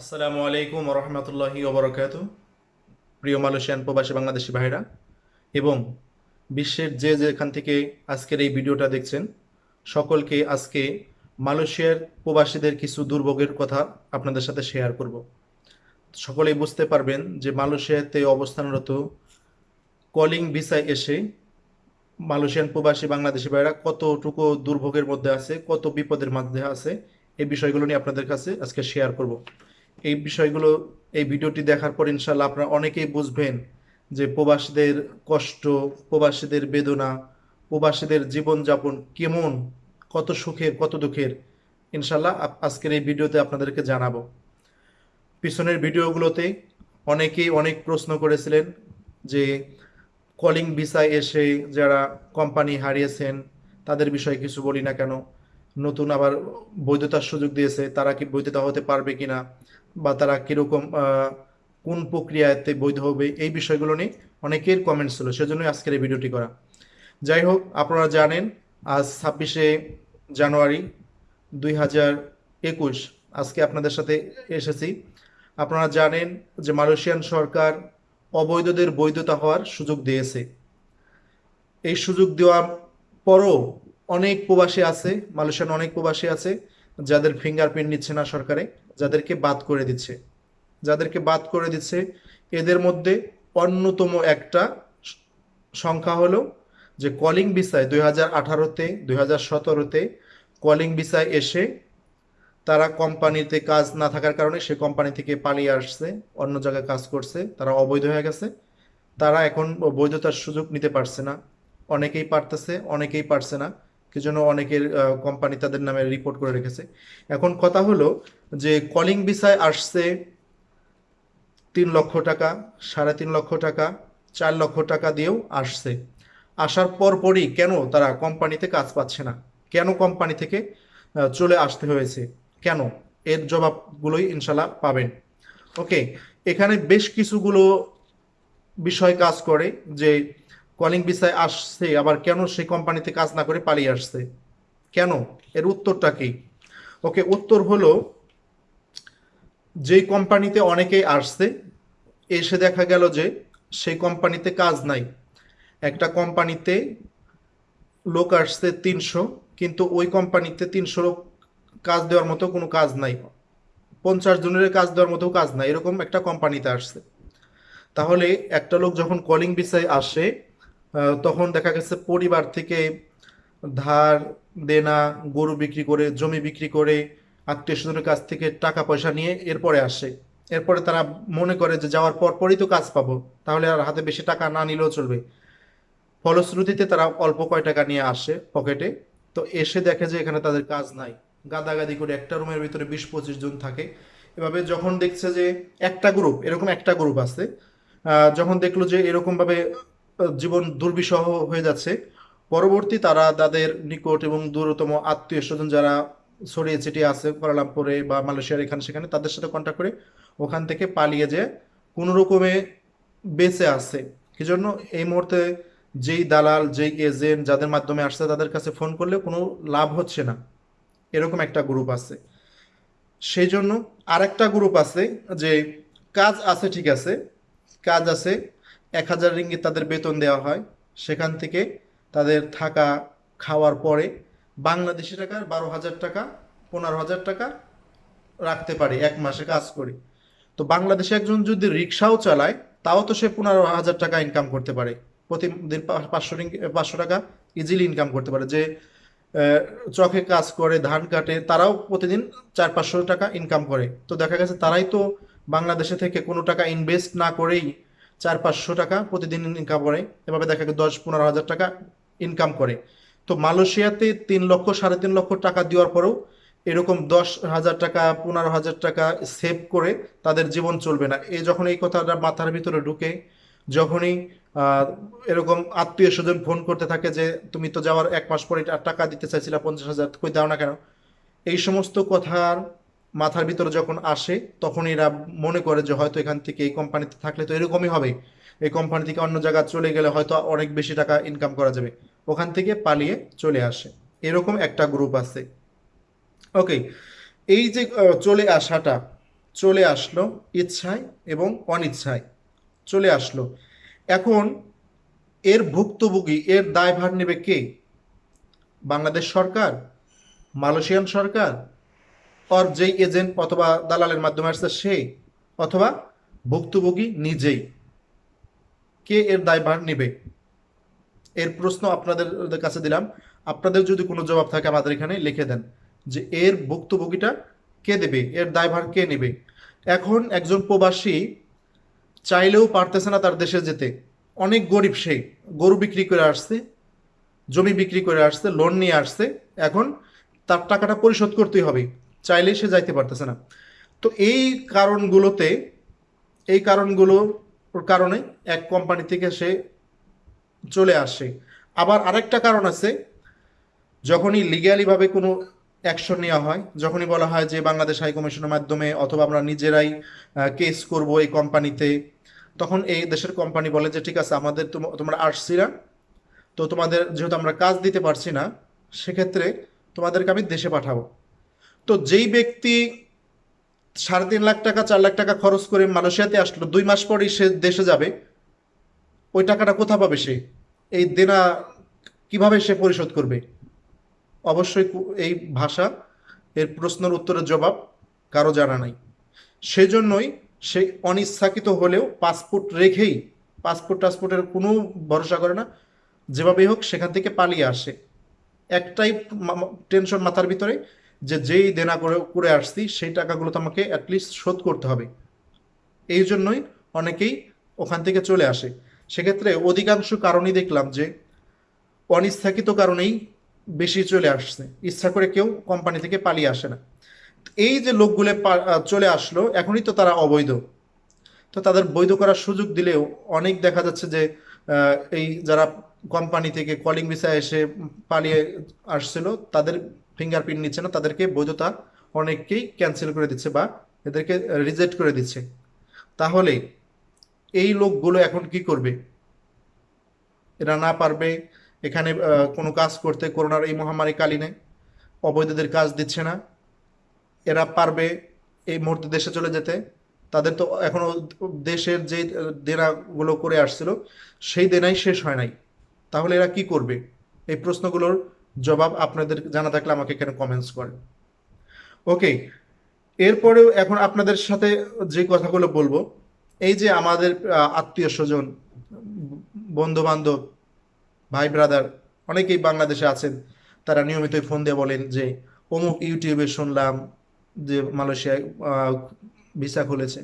আসসালামু আলাইকুম রহমতুল্লাহি ওবরাকাত। প্রিয় মালয়েশিয়ান প্রবাসী বাংলাদেশি ভাইরা, এবং বিশ্বের যে যেখান থেকে আজকের এই ভিডিওটা দেখছেন, সকলকে আজকে মালয়েশিয়ার প্রবাসীদের কিছু দুর্ভোগের কথা আপনাদের সাথে শেয়ার করব। সকলেই বুঝতে পারবেন যে মালয়েশিয়াতে অবস্থানরত কলিং ভিসায় এসে মালয়েশিয়ান প্রবাসী বাংলাদেশি ভাইরা কতটুকু দুর্ভোগের মধ্যে আছে, কত বিপদের মধ্যে আছে, এই বিষয়গুলো নিয়ে আপনাদের কাছে আজকে শেয়ার করব। এই বিষয়গুলো, এই ভিডিওটি দেখার পর ইনশাল্লাহ আপনারা অনেকেই বুঝবেন যে প্রবাসীদের কষ্ট, প্রবাসীদের বেদনা, প্রবাসীদের জীবনযাপন কেমন, কত সুখের, কত দুঃখের ইনশাল্লাহ আজকের এই ভিডিওতে আপনাদেরকে জানাব। পিছনের ভিডিওগুলোতে অনেকেই অনেক প্রশ্ন করেছিলেন যে কলিং ভিসায় এসে যারা কোম্পানি হারিয়েছেন, তাদের বিষয়ে কিছু বলি না কেন? নতুন আবার বৈধতার সুযোগ দিয়েছে, তারা কি বৈধতা হতে পারবে কিনা বা তারা কীরকম কোন প্রক্রিয়াতে বৈধ হবে এই বিষয়গুলো নিয়ে অনেকের কমেন্ট ছিল, সেজন্যই আজকের এই ভিডিওটি করা। যাই হোক, আপনারা জানেন, আজ ছাব্বিশে জানুয়ারি দুই হাজার একুশ, আজকে আপনাদের সাথে এসেছি। আপনারা জানেন যে মালয়েশিয়ান সরকার অবৈধদের বৈধতা হওয়ার সুযোগ দিয়েছে। এই সুযোগ দেওয়ার পরও অনেক প্রবাসী আছে মালয়েশিয়ান অনেক প্রবাসী আছে, যাদের ফিঙ্গারপ্রিন্ট নিচ্ছে না সরকারে, যাদেরকে বাদ করে দিচ্ছে। যাদেরকে বাদ করে দিচ্ছে, এদের মধ্যে অন্যতম একটা সংখ্যা হলো যে কলিং ভিসায় দুই হাজার আঠারোতে, দুই হাজার সতেরোতে কলিং ভিসায় এসে তারা কোম্পানিতে কাজ না থাকার কারণে সে কোম্পানি থেকে পালিয়ে আসছে, অন্য জায়গায় কাজ করছে, তারা অবৈধ হয়ে গেছে। তারা এখন বৈধতার সুযোগ নিতে পারছে না। অনেকেই পারতেছে, অনেকেই পারছে না। কি জন্য অনেকের কোম্পানি তাদের নামে রিপোর্ট করে রেখেছে। এখন কথা হলো যে কলিং ভিসায় আসছে তিন লক্ষ টাকা, সাড়ে তিন লক্ষ টাকা, চার লক্ষ টাকা দিয়েও আসছে। আসার পরপরই কেন তারা কোম্পানিতে কাজ পাচ্ছে না? কেন কোম্পানি থেকে চলে আসতে হয়েছে? কেন? এর জবাবগুলোই ইনশাল্লাহ পাবেন। ওকে এখানে বেশ কিছুগুলো বিষয় কাজ করে যে কলিং ভিসায় আসছে, আবার কেন সেই কোম্পানিতে কাজ না করে পালিয়ে আসছে? কেন? এর উত্তরটা কি? ওকে, উত্তর হলো, যেই কোম্পানিতে অনেকেই আসছে, এসে দেখা গেল যে সেই কোম্পানিতে কাজ নাই। একটা কোম্পানিতে লোক আসছে তিনশো, কিন্তু ওই কোম্পানিতে তিনশো লোক কাজ দেওয়ার মতো কোনো কাজ নাই। পঞ্চাশ জনের কাজ দেওয়ার মতো কাজ নাই, এরকম একটা কোম্পানিতে আসছে। তাহলে একটা লোক যখন কলিং ভিসায় আসে তখন দেখা গেছে পরিবার থেকে ধার, দেনা, গরু বিক্রি করে, জমি বিক্রি করে, আত্মীয় স্বজনের কাছ থেকে টাকা পয়সা নিয়ে এরপরে আসে। এরপরে তারা মনে করে যে যাওয়ার পর পরই তো কাজ পাবো, তাহলে আর হাতে বেশি টাকা না নিলেও চলবে। ফলশ্রুতিতে তারা অল্প কয় টাকা নিয়ে আসে পকেটে, তো এসে দেখে যে এখানে তাদের কাজ নাই। গাদাগাদি করে একটা রুমের ভিতরে বিশ পঁচিশ জন থাকে। এভাবে যখন দেখছে যে একটা গ্রুপ এরকম একটা গ্রুপ আছে যখন দেখল যে এরকমভাবে জীবন দুর্বিষহ হয়ে যাচ্ছে। পরবর্তী তারা তাদের নিকট এবং দূরতম আত্মীয় স্বজন যারা ছড়িয়ে ছিটিয়ে আছে, কুয়ালালামপুরে বা মালয়েশিয়ার এখানে সেখানে, তাদের সাথে কন্ট্যাক্ট করে ওখান থেকে পালিয়ে যে কোনো রকমে বেঁচে আছে। কি জন্য এই মুহূর্তে যেই দালাল, যেই এজেন্ট যাদের মাধ্যমে আসছে, তাদের কাছে ফোন করলে কোনো লাভ হচ্ছে না। এরকম একটা গ্রুপ আছে। সেই জন্য আরেকটা গ্রুপ আছে যে, কাজ আছে, ঠিক আছে। কাজ আছে এক হাজার রিঙ্গিত তাদের বেতন দেওয়া হয়। সেখান থেকে তাদের থাকা খাওয়ার পরে বাংলাদেশি টাকার বারো হাজার টাকা, পনেরো হাজার টাকা রাখতে পারে, এক মাসে কাজ করে। তো বাংলাদেশে একজন যদি রিক্সাও চালায়, তাও তো সে পনেরো হাজার টাকা ইনকাম করতে পারে। প্রতিদিন পাঁচশো পাঁচশো টাকা ইজিলি ইনকাম করতে পারে। যে চকে কাজ করে, ধান কাটে, তারাও প্রতিদিন চার পাঁচশো টাকা ইনকাম করে। তো দেখা গেছে তারাই তো বাংলাদেশে থেকে কোনো টাকা ইনভেস্ট না করেই চার পাঁচশো টাকা প্রতিদিন ইনকাম করে। এভাবে দেখা গেছে দশ পনেরো হাজার টাকা ইনকাম করে। তো মালয়েশিয়াতে তিন লক্ষ, সাড়ে তিন লক্ষ টাকা দেওয়ার পরেও এরকম দশ হাজার টাকা, পনেরো হাজার টাকা সেভ করে তাদের জীবন চলবে না। এই যখন এই কথাটা মাথার ভিতরে ঢুকে, যখনই এরকম আত্মীয় স্বজন ফোন করতে থাকে যে, তুমি তো যাওয়ার এক মাস পরে টাকা দিতে চাইছিলা পঞ্চাশ হাজার, কই দাও না কেন? এই সমস্ত কথার মাথার ভিতরে যখন আসে, তখন এরা মনে করে যে হয়তো এখান থেকে এই কোম্পানিতে থাকলে তো এরকমই হবে। এই কোম্পানি থেকে অন্য জায়গায় চলে গেলে হয়তো অনেক বেশি টাকা ইনকাম করা যাবে। ওখান থেকে পালিয়ে চলে আসে। এরকম একটা গ্রুপ আছে। ওকে এই যে চলে আসাটা, চলে আসলো ইচ্ছায় এবং অনিচ্ছায়। চলে আসলো। এখন এর ভুক্তভোগী, এর দায়ভার নেবে কে? বাংলাদেশ সরকার? মালয়েশিয়ান সরকার? অর যেই এজেন্ট অথবা দালালের মাধ্যমে আসছে সে অথবা ভুক্তভোগী নিজেই, কে এর দায়ভার নেবে? এর প্রশ্ন আপনাদের কাছে দিলাম। আপনাদের যদি কোনো জবাব থাকে আমাদের এখানে, লিখে দেন যে এর ভুক্তভোগীটা কে দেবে? এর দায়ভার কে নেবে? এখন একজন প্রবাসী চাইলেও পারতেছে না তার দেশে যেতে। অনেক গরিব সে, গরু বিক্রি করে আসছে, জমি বিক্রি করে আসছে লোন নিয়ে আসছে। এখন তার টাকাটা পরিশোধ করতেই হবে। চাইলে সে যাইতে পারতেছে না। তো এই কারণগুলোতে, এই কারণগুলোর কারণে এক কোম্পানি থেকে সে চলে আসে। আবার আরেকটা কারণ আছে, যখনই লিগ্যালিভাবে কোনো অ্যাকশন নেওয়া হয়, যখনই বলা হয় যে বাংলাদেশ হাই কমিশনের মাধ্যমে অথবা আমরা নিজেরাই কেস করব এই কোম্পানিতে তখন এই দেশের কোম্পানি বলে যে, ঠিক আছে, আমাদের তোম- তোমরা আসছিলা তো তোমাদের, যেহেতু আমরা কাজ দিতে পারছি না, সেক্ষেত্রে তোমাদেরকে আমি দেশে পাঠাবো। তো যেই ব্যক্তি সাড়ে তিন লাখ টাকা, চার লাখ টাকা খরচ করে মালয়েশিয়াতে আসলো, দুই মাস পরেই সে দেশে যাবে, ওই টাকাটা কোথা পাবে সে? এই দেনা কীভাবে সে পরিশোধ করবে? অবশ্যই এই ভাষা, এর প্রশ্নের উত্তরের জবাব কারও জানা নাই। সেজন্যই সে অনিচ্ছাকৃত হলেও পাসপোর্ট রেখেই, পাসপোর্ট টাসপোর্টের কোনো ভরসা করে না, যেভাবেই হোক সেখান থেকে পালিয়ে আসে। একটাই টেনশন মাথার ভিতরে যে যেই দেনা করে করে আসছি, সেই টাকাগুলো তো আমাকে অ্যাটলিস্ট শোধ করতে হবে। এই জন্যই অনেকেই ওখান থেকে চলে আসে। সেক্ষেত্রে অধিকাংশ কারণই দেখলাম যে, অনিচ্ছাকৃত কারণেই বেশি চলে আসছে। ইচ্ছা করে কেউ কোম্পানি থেকে পালিয়ে আসে না। এই যে লোকগুলো চলে আসলো, এখনই তো তারা অবৈধ। তো তাদের বৈধ করার সুযোগ দিলেও অনেক দেখা যাচ্ছে যে এই যারা কোম্পানি থেকে কলিং ভিসা এসে পালিয়ে আসছিল, তাদের ফিঙ্গারপ্রিন্ট নিচ্ছে না, তাদেরকে বৈধতা অনেককেই ক্যান্সেল করে দিচ্ছে বা এদেরকে রিজেক্ট করে দিচ্ছে। তাহলে এই লোকগুলো এখন কি করবে? এরা না পারবে এখানে কোনো কাজ করতে, করোনার এই মহামারী কালীনে অবৈধদের কাজ দিচ্ছে না। এরা পারবে এই মুহূর্তে দেশে চলে যেতে। তাদের তো এখনও দেশের যে দেনাগুলো করে আসছিল, সেই দেনাই শেষ হয় নাই। তাহলে এরা কি করবে? এই প্রশ্নগুলোর জবাব আপনাদের জানা থাকলে আমাকে এখানে কমেন্টস করে। ওকে এরপরেও এখন আপনাদের সাথে যে কথাগুলো বলব, এই যে আমাদের আত্মীয় স্বজন বন্ধু বান্ধব ভাই ব্রাদার অনেকেই বাংলাদেশে আছেন, তারা নিয়মিতই ফোন দিয়ে বলেন যে, অমুক ইউটিউবে শুনলাম যে মালয়েশিয়ায় ভিসা খুলেছে।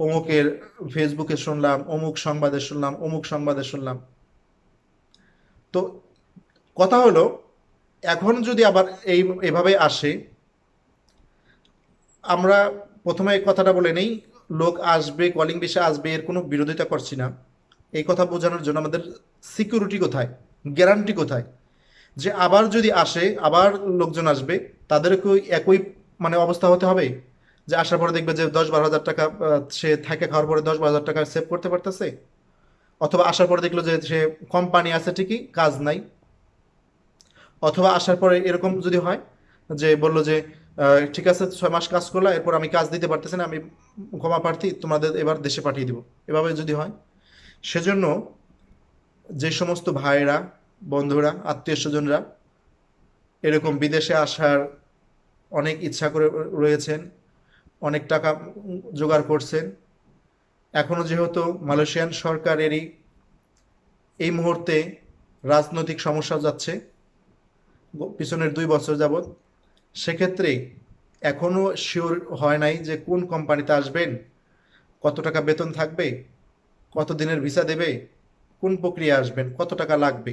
অমুকের ফেসবুকে শুনলাম, অমুক সংবাদে শুনলাম, অমুক সংবাদে শুনলাম। তো কথা হলো, এখন যদি আবার এই, এভাবে আসে, আমরা প্রথমে কথাটা বলে নেই, লোক আসবে কলিং ভিসা আসবে, এর কোনো বিরোধিতা করছি না। এই কথা বোঝানোর জন্য আমাদের সিকিউরিটি কোথায়? গ্যারান্টি কোথায়? যে আবার যদি আসে, আবার লোকজন আসবে তাদেরকে ওই একই মানে অবস্থা হতে হবে? যে আসার পরে দেখবে যে দশ বারো হাজার টাকা সে থাকে খাওয়ার পরে দশ বারো হাজার টাকা সেভ করতে পারতেছে? অথবা আসার পরে দেখল যে সে কোম্পানি আছে ঠিকই, কাজ নাই। অথবা আসার পরে এরকম যদি হয় যে বলল যে ঠিক আছে, ছয় মাস কাজ করলা, এরপর আমি কাজ দিতে পারতেছি না, আমি ক্ষমা প্রার্থী, তোমাদের এবার দেশে পাঠিয়ে দিব। এভাবে যদি হয়, সেজন্য যে সমস্ত ভাইরা বন্ধুরা, আত্মীয় স্বজনরা এরকম বিদেশে আসার অনেক ইচ্ছা করে রয়েছেন, অনেক টাকা জোগাড় করছেন এখনও যেহেতু মালয়েশিয়ান সরকারেরই এই মুহূর্তে রাজনৈতিক সমস্যা যাচ্ছে পিছনের দুই বছর যাবৎ, সেক্ষেত্রে এখনও শিওর হয় নাই যে কোন কোম্পানিতে আসবেন, কত টাকা বেতন থাকবে, কত দিনের ভিসা দেবে, কোন প্রক্রিয়া আসবেন, কত টাকা লাগবে,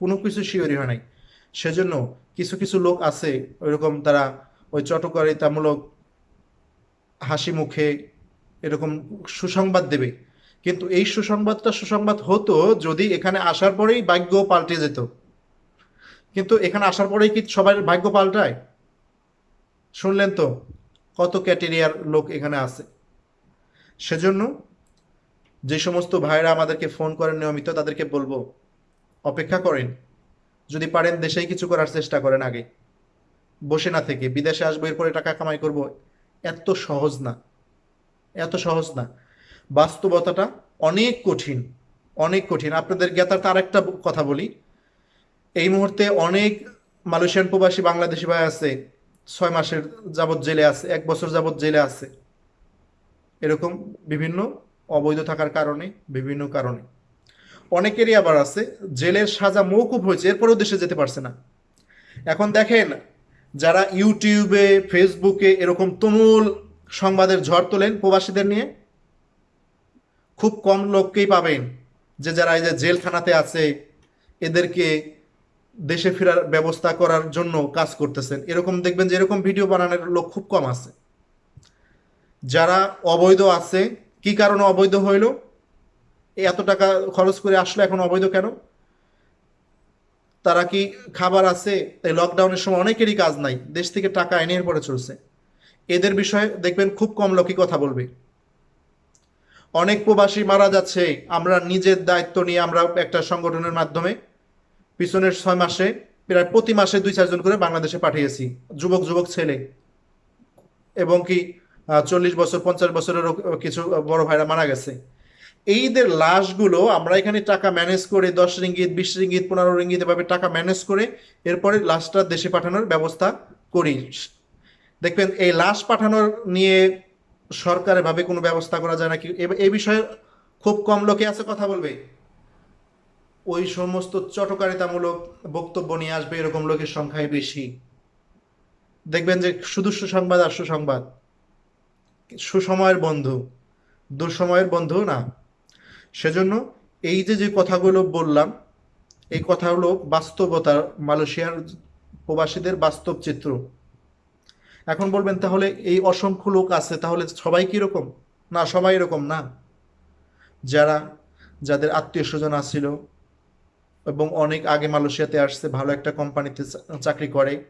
কোনো কিছু শিওরই হয় নাই। সেজন্য কিছু কিছু লোক আছে, ওইরকম তারা ওই চটকারিতামূলক হাসি মুখে এরকম সুসংবাদ দেবে। কিন্তু এই সুসংবাদটা সুসংবাদ হতো যদি এখানে আসার পরেই ভাগ্য পাল্টে যেত। কিন্তু এখানে আসার পরেই কি সবাই ভাগ্য পাল্টায়? শুনলেন তো কত ক্যাটেরিয়ার লোক এখানে আছে। সেজন্য যে সমস্ত ভাইরা আমাদেরকে ফোন করেন নিয়মিত, তাদেরকে বলব, অপেক্ষা করেন। যদি পারেন দেশেই কিছু করার চেষ্টা করেন আগে। বসে না থেকে, বিদেশে আসব, এরপরে টাকা কামাই করব, এত সহজ না। এত সহজ না। বাস্তবতাটা অনেক কঠিন অনেক কঠিন। আপনাদের জ্ঞাতার তার একটা কথা বলি। এই মুহূর্তে অনেক মালয়েশিয়ান প্রবাসী বাংলাদেশি ভাই আছে, ছয় মাসের যাবৎ জেলে আছে, এক বছর যাবৎ জেলে আছে। এরকম বিভিন্ন অবৈধ থাকার কারণে, বিভিন্ন কারণে। অনেকেরই আবার আছে, জেলের সাজা মৌকুব হয়েছে, এরপরেও দেশে যেতে পারছে না। এখন দেখেন, যারা ইউটিউবে, ফেসবুকে এরকম তুমুল সংবাদের ঝড় তোলেন প্রবাসীদের নিয়ে, খুব কম লোককেই পাবেন যে যারা এই যে জেলখানাতে আছে, এদেরকে দেশে ফেরার ব্যবস্থা করার জন্য কাজ করতেছেন। এরকম দেখবেন যে এরকম ভিডিও বানানোর লোক খুব কম আছে। যারা অবৈধ আছে, কি কারণে অবৈধ হইল? এত টাকা খরচ করে আসলো এখন অবৈধ কেন? তারা কি খাবার আছে? এই লকডাউনের সময় অনেকেরই কাজ নাই। দেশ থেকে টাকা এনে পরে চলছে। এদের বিষয়ে দেখবেন খুব কম লোকই কথা বলবে। অনেক প্রবাসী মারা যাচ্ছে। আমরা নিজের দায়িত্ব নিয়ে আমরা একটা সংগঠনের মাধ্যমে পিছনের ছয় মাসে, প্রায় প্রতি মাসে দুই চারজন করে বাংলাদেশে পাঠিয়েছি, যুবক যুবক ছেলে। এবং কি চল্লিশ বছর, পঞ্চাশ বছরেরও কিছু বড় ভাইরা মারা গেছে। এইদের লাশগুলো আমরা এখানে টাকা ম্যানেজ করে, দশ রিঙ্গিত, বিশ রিঙ্গিত, পনেরো রিঙ্গিত এভাবে টাকা ম্যানেজ করে এরপরে লাশটা দেশে পাঠানোর ব্যবস্থা করি। দেখবেন, এই লাশ পাঠানোর নিয়ে সরকারের ভাবে কোনো ব্যবস্থা করা যায় নাকি? এ- বিষয়ে খুব কম লোকে আছে, কথা বলবে? ওই সমস্ত চটকারিতামূলক বক্তব্য নিয়ে আসবে, এরকম লোকের সংখ্যাই বেশি। দেখবেন যে শুধু সুসংবাদ আর সুসংবাদ। সুসময়ের বন্ধু, দুঃসময়ের বন্ধু না। সেজন্য এই যে যে কথাগুলো বললাম, এই কথাগুলো বাস্তবতা, মালয়েশিয়ার প্রবাসীদের বাস্তব চিত্র। এখন বলবেন, তাহলে এই অসংখ্য লোক আছে, তাহলে সবাই কি রকম না, সবাই এরকম না। যারা, যাদের আত্মীয় স্বজন আসছিল এবং অনেক আগে মালয়েশিয়াতে আসছে, ভালো একটা কোম্পানিতে চাকরি করে।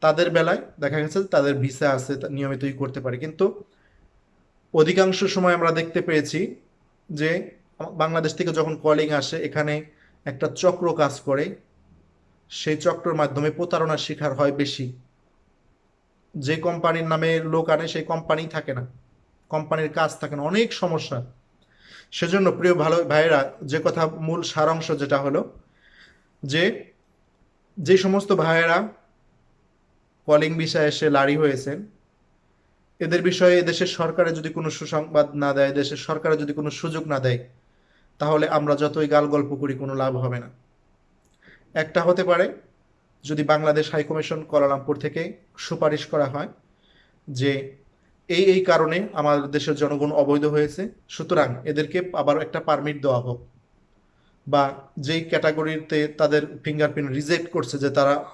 তাদের বেলায় দেখা গেছে তাদের ভিসা আছে নিয়মিতই করতে পারে। কিন্তু অধিকাংশ সময় আমরা দেখতে পেয়েছি যে বাংলাদেশ থেকে যখন কলিং আসে, এখানে একটা চক্র কাজ করে। সেই চক্রের মাধ্যমে প্রতারণার শিকার হয় বেশি। যে কোম্পানির নামে লোক আনে, সেই কোম্পানি থাকে না। কোম্পানির কাজ থাকে না। অনেক সমস্যা। সেজন্য প্রিয় ভালো ভাইয়েরা, যে কথা মূল সারাংশ যেটা হলো, যে যে সমস্ত ভাইয়েরা কলিং বিষয়ে এসে লাড়ি হয়েছেন এদের বিষয়ে এদেশের সরকারে যদি কোনো সুসংবাদ না দেয়, দেশের সরকারে যদি কোনো সুযোগ না দেয়, তাহলে আমরা যতই গাল গল্প করি, কোনো লাভ হবে না। একটা হতে পারে, যদি বাংলাদেশ হাইকমিশন কুয়ালালামপুর থেকে সুপারিশ করা হয় যে এই এই কারণে আমাদের দেশের জনগণ অবৈধ হয়েছে। সুতরাং এদেরকে আবার একটা পারমিট দেওয়া হোক বা যেই ক্যাটাগরিতে তাদের ফিঙ্গারপ্রিন্ট রিজেক্ট করছে যে তারা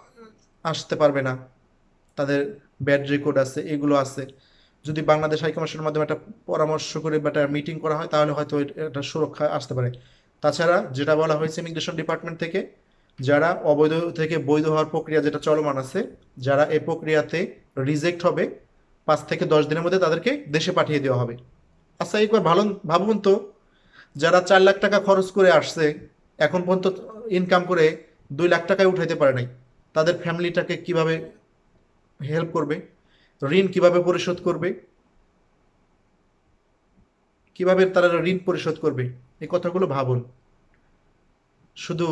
আসতে পারবে না, তাদের ব্যাড রেকর্ড আছে, এগুলো আছে। যদি বাংলাদেশ হাইকমিশনের মাধ্যমে একটা পরামর্শ করে বা একটা মিটিং করা হয়, তাহলে হয়তো এটা- সুরক্ষা আসতে পারে। তাছাড়া যেটা বলা হয়েছে ইমিগ্রেশন ডিপার্টমেন্ট থেকে, যারা অবৈধ থেকে বৈধ হওয়ার প্রক্রিয়া যেটা চলমান আছে, যারা এই প্রক্রিয়াতে রিজেক্ট হবে পাঁচ থেকে দশ দিনের মধ্যে তাদেরকে দেশে পাঠিয়ে দেওয়া হবে। আচ্ছা একবার ভালো ভাবুন তো, যারা চার লাখ টাকা খরচ করে আসছে, এখন পর্যন্ত ইনকাম করে দুই লাখ টাকায় উঠাইতে পারে নাই, তাদের ফ্যামিলিটাকে কীভাবে হেল্প করবে? ঋণ কীভাবে পরিশোধ করবে? কীভাবে তারা ঋণ পরিশোধ করবে? এই কথাগুলো ভাবুন। শুধু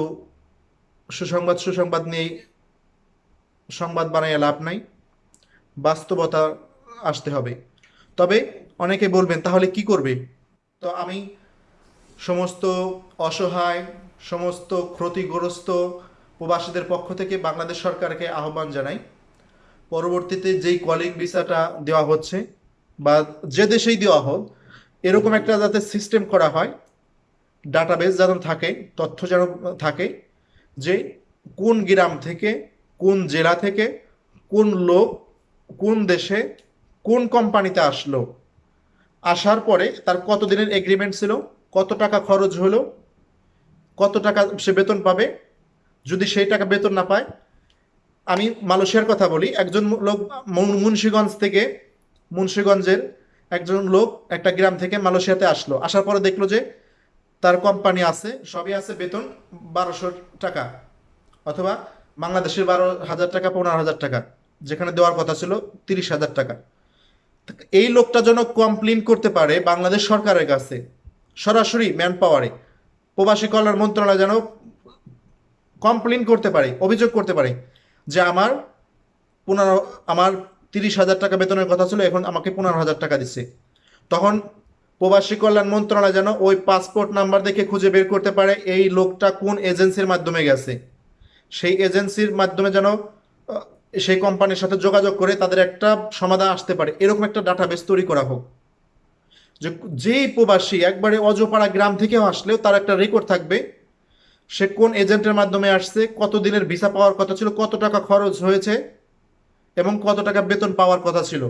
সুসংবাদ সুসংবাদ নিয়ে সংবাদ বানাইয়া লাভ নাই, বাস্তবতা আসতে হবে। তবে অনেকে বলবেন, তাহলে কি করবে? তো আমি সমস্ত অসহায়, সমস্ত ক্ষতিগ্রস্ত প্রবাসীদের পক্ষ থেকে বাংলাদেশ সরকারকে আহ্বান জানাই। পরবর্তীতে যেই কলিং ভিসাটা দেওয়া হচ্ছে বা যে দেশেই দেওয়া হোক, এরকম একটা যাতে সিস্টেম করা হয়, ডাটাবেস যেন থাকে, তথ্য যেন থাকে যে কোন গ্রাম থেকে কোন জেলা থেকে কোন লোক কোন দেশে কোন কোম্পানিতে আসলো? আসার পরে তার কত দিনের এগ্রিমেন্ট ছিল? কত টাকা খরচ হলো? কত টাকা সে বেতন পাবে? যদি সেই টাকা বেতন না পায়, আমি মালয়েশিয়ার কথা বলি, একজন লোক মুন- মুন্সিগঞ্জ থেকে, মুন্সীগঞ্জের একজন লোক একটা গ্রাম থেকে মালয়েশিয়াতে আসলো। আসার পরে দেখল যে তার কোম্পানি আছে, সবই আছে বেতন বারোশো টাকা অথবা বাংলাদেশের বারো হাজার টাকা, পনেরো হাজার টাকা। যেখানে দেওয়ার কথা ছিল তিরিশ হাজার টাকা। এই লোকটা যেন কমপ্লেন করতে পারে বাংলাদেশ সরকারের কাছে। সরাসরি ম্যান পাওয়ারে প্রবাসী কল্যাণ মন্ত্রণালয় যেন কমপ্লেন করতে পারে, অভিযোগ করতে পারে যে আমার পনেরো, আমার তিরিশ হাজার টাকা বেতনের কথা ছিল, এখন আমাকে পনেরো হাজার টাকা দিচ্ছে। তখন প্রবাসী কল্যাণ মন্ত্রণালয় যেন ওই পাসপোর্ট নাম্বার দেখে খুঁজে বের করতে পারে এই লোকটা কোন এজেন্সির মাধ্যমে গেছে। সেই এজেন্সির মাধ্যমে যেন সেই কোম্পানির সাথে যোগাযোগ করে তাদের একটা সমাধান আসতে পারে। এরকম একটা ডাটাবেস তৈরি করা হোক। যে, যেই প্রবাসী একবারে অজপাড়া গ্রাম থেকেও আসলেও তার একটা রেকর্ড থাকবে, সে কোন এজেন্টের মাধ্যমে আসছে, কত দিনের ভিসা পাওয়ার কথা ছিল, কত টাকা খরচ হয়েছে এবং কত টাকা বেতন পাওয়ার কথা ছিল,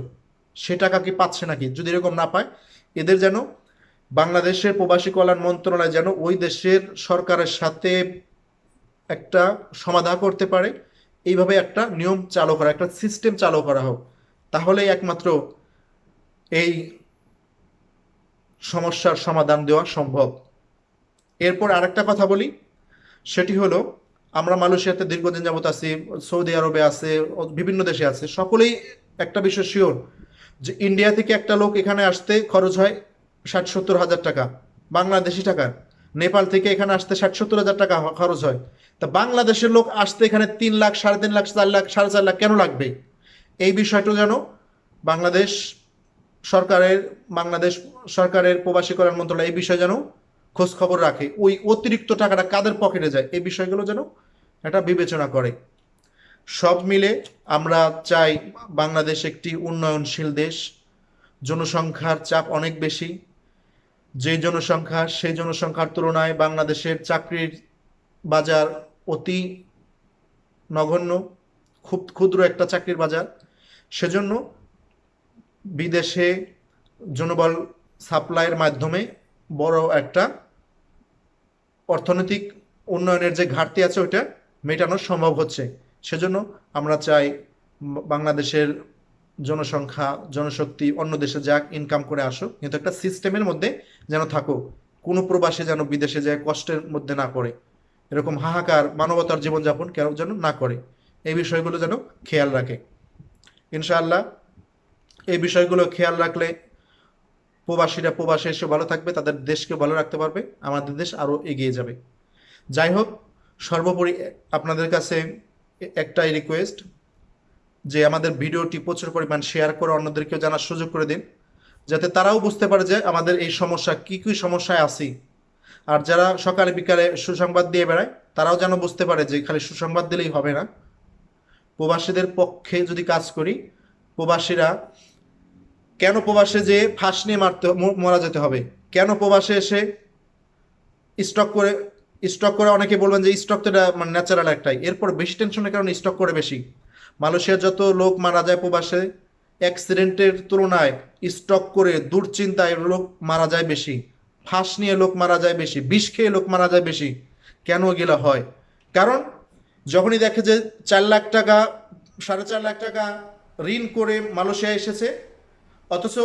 সে টাকা কি পাচ্ছে নাকি? যদি এরকম না পায়, এদের যেন বাংলাদেশের প্রবাসী কল্যাণ মন্ত্রণালয় যেন ওই দেশের সরকারের সাথে একটা সমাধান করতে পারে এইভাবে একটা নিয়ম চালু করা, একটা সিস্টেম চালু করা হোক। তাহলেই একমাত্র এই সমস্যার সমাধান দেওয়া সম্ভব। এরপর আরেকটা কথা বলি, সেটি হলো, আমরা মালয়েশিয়াতে দীর্ঘদিন যাবত আছি, সৌদি আরবে আছে, বিভিন্ন দেশে আছে, সকলেই একটা বিষয় শিওর যে ইন্ডিয়া থেকে একটা লোক এখানে আসতে খরচ হয় ষাট সত্তর হাজার টাকা, বাংলাদেশি টাকা নেপাল থেকে এখানে আসতে ষাট সত্তর হাজার টাকা খরচ হয়। তা বাংলাদেশের লোক আসতে এখানে তিন লাখ, সাড়ে তিন লাখ, চার লাখ, সাড়ে চার লাখ কেন লাগবে? এই বিষয়টা যেন বাংলাদেশ সরকারের বাংলাদেশ সরকারের প্রবাসী কল্যাণ মন্ত্রণালয় এই বিষয়ে যেন খোঁজ খবর রাখে। ওই অতিরিক্ত টাকাটা কাদের পকেটে যায়? এই বিষয়গুলো যেন এটা বিবেচনা করে। সব মিলে আমরা চাই বাংলাদেশ একটি উন্নয়নশীল দেশ। জনসংখ্যার চাপ অনেক বেশি। যে জনসংখ্যা, সেই জনসংখ্যার তুলনায় বাংলাদেশের চাকরির বাজার অতি নগণ্য, খুব ক্ষুদ্র একটা চাকরির বাজার। সেজন্য বিদেশে জনবল সাপ্লাইয়ের মাধ্যমে বড় একটা অর্থনৈতিক উন্নয়নের যে ঘাটতি আছে, ওইটা মেটানো সম্ভব হচ্ছে। সেজন্য আমরা চাই বাংলাদেশের জনসংখ্যা, জনশক্তি, অন্য দেশে যাক ইনকাম করে আসুক, কিন্তু একটা সিস্টেমের মধ্যে যেন থাকুক, কোনো প্রবাসে যেন বিদেশে যায়, কষ্টের মধ্যে না করে এরকম হাহাকার, মানবতার জীবনযাপন কেউ যেন না করে। এই বিষয়গুলো যেন খেয়াল রাখে। ইনশাআল্লাহ, এই বিষয়গুলো খেয়াল রাখলে প্রবাসীরা প্রবাসে এসে ভালো থাকবে, তাদের দেশকে ভালো রাখতে পারবে, আমাদের দেশ আরও এগিয়ে যাবে। যাই হোক, সর্বোপরি আপনাদের কাছে একটাই রিকোয়েস্ট যে আমাদের ভিডিওটি প্রচুর পরিমাণ শেয়ার করে অন্যদেরকেও জানার সুযোগ করে দিন, যাতে তারাও বুঝতে পারে যে আমাদের এই সমস্যা, কি কী সমস্যায় আছি। আর যারা সকালে বিকালে সুসংবাদ দিয়ে বেড়ায়, তারাও যেন বুঝতে পারে যে খালি সুসংবাদ দিলেই হবে না। প্রবাসীদের পক্ষে যদি কাজ করি, প্রবাসীরা কেন প্রবাসে যে ফাঁস নিয়ে মারতে মারা যেতে হবে? কেন প্রবাসে এসে স্টক করে স্টক করে অনেকে বলবেন যে স্টক তো এটা মানে ন্যাচারাল একটাই। এরপর বেশি টেনশনের কারণে স্টক করে বেশি। মালয়েশিয়ার যত লোক মারা যায় প্রবাসে অ্যাক্সিডেন্টের তুলনায় স্টক করে দুশ্চিন্তায় লোক মারা যায় বেশি, ফাঁস নিয়ে লোক মারা যায় বেশি, বিষ খেয়ে লোক মারা যায় বেশি। কেন এগুলো হয়? কারণ যখনই দেখে যে চার লাখ টাকা, সাড়ে চার লাখ টাকা ঋণ করে মালয়েশিয়া এসেছে, অথচ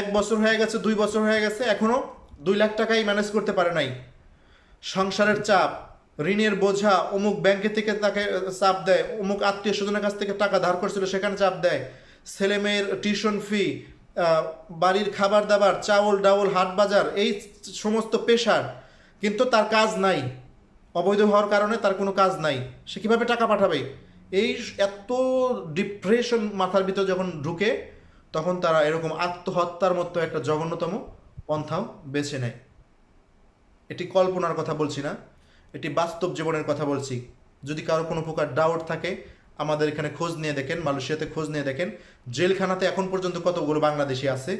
এক বছর হয়ে গেছে, দুই বছর হয়ে গেছে, এখনও দুই লাখ টাকাই ম্যানেজ করতে পারে নাই। সংসারের চাপ ঋণের বোঝা অমুক ব্যাংকে থেকে তাকে চাপ দেয়, অমুক আত্মীয় স্বজনের কাছ থেকে টাকা ধার করছিল, সেখানে চাপ দেয়। ছেলে মেয়ের টিউশন ফি বাড়ির খাবার দাবার, চাউল, ডাউল, হাট বাজার, এই সমস্ত পেশার, কিন্তু তার কাজ নাই। অবৈধ হওয়ার কারণে তার কোনো কাজ নাই। সে কীভাবে টাকা পাঠাবে? এই এত ডিপ্রেশন মাথার ভিতর যখন ঢুকে, তখন তারা এরকম আত্মহত্যার মতো একটা জঘন্যতম পন্থাও বেছে নেয়। এটি কল্পনার কথা বলছি না। এটি বাস্তব জীবনের কথা বলছি। যদি কারও কোনো প্রকার ডাউট থাকে, আমাদের এখানে খোঁজ নিয়ে দেখেন, মালয়েশিয়াতে খোঁজ নিয়ে দেখেন। জেলখানাতে এখন পর্যন্ত কতগুলো বাংলাদেশি আছে?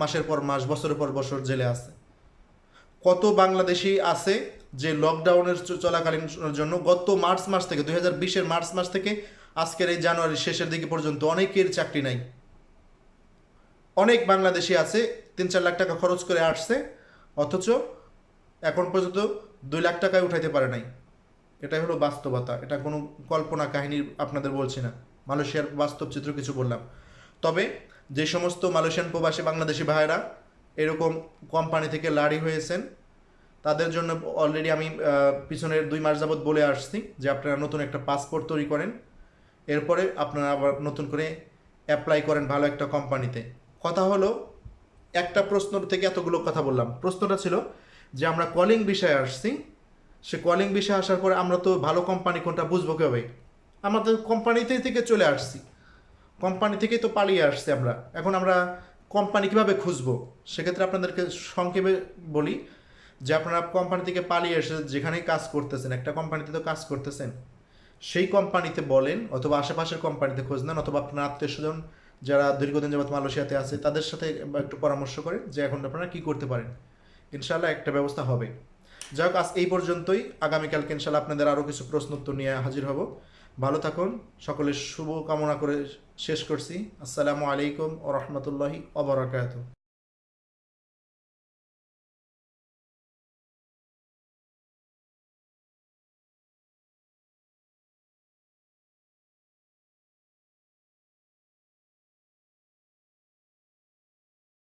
মাসের পর মাস, বছরের পর বছর জেলে আছে। কত বাংলাদেশি আছে যে লকডাউনের চলাকালীন জন্য গত মার্চ মাস থেকে, দুই হাজার বিশের মার্চ মাস থেকে আজকের এই জানুয়ারির শেষের দিকে পর্যন্ত অনেকের চাকরি নাই। অনেক বাংলাদেশি আছে, তিন চার লাখ টাকা খরচ করে আসছে, অথচ এখন পর্যন্ত দুই লাখ টাকায় উঠাইতে পারে নাই। এটাই হলো বাস্তবতা। এটা কোনো কল্পনা কাহিনী আপনাদের বলছি না। মালয়েশিয়ার বাস্তব চিত্র কিছু বললাম। তবে যে সমস্ত মালয়েশিয়ান প্রবাসী বাংলাদেশি ভাইয়েরা এরকম কোম্পানি থেকে লাড়ি হয়েছেন, তাদের জন্য অলরেডি আমি পিছনের দুই মাস যাবৎ বলে আসছি যে আপনারা নতুন একটা পাসপোর্ট তৈরি করেন। এরপরে আপনারা আবার নতুন করে অ্যাপ্লাই করেন ভালো একটা কোম্পানিতে। কথা হলো, একটা প্রশ্ন থেকে এতগুলো কথা বললাম। প্রশ্নটা ছিল যে আমরা কলিং বিষয়ে আসছি, সে কলিং বিষয়ে আসার পরে আমরা তো ভালো কোম্পানি কোনটা বুঝব কবে তো কোম্পানিতে থেকে চলে আসছি। কোম্পানি থেকেই তো পালিয়ে আসছি আমরা। এখন আমরা কোম্পানি কীভাবে খুঁজবো? সেক্ষেত্রে আপনাদেরকে সংক্ষেপে বলি যে আপনারা কোম্পানি থেকে পালিয়ে এসে যেখানেই কাজ করতেছেন, একটা কোম্পানিতে তো কাজ করতেছেন, সেই কোম্পানিতে বলেন অথবা আশেপাশের কোম্পানিতে খোঁজ নেন অথবা আপনার আত্মীয় স্বজন যারা দীর্ঘদিন যাবত মালয়েশিয়াতে আছে, তাদের সাথে একটু পরামর্শ করেন যে এখন আপনারা কি করতে পারেন। ইনশাল্লাহ একটা ব্যবস্থা হবে। যাই হোক, আজ এই পর্যন্তই। আগামীকালকে ইনশাল্লাহ আপনাদের আরও কিছু প্রশ্ন উত্তর নিয়ে হাজির হব। ভালো থাকুন, সকলের শুভ কামনা করে শেষ করছি। আসসালামু আলাইকুম ও রহমতুল্লাহি অবরাকাত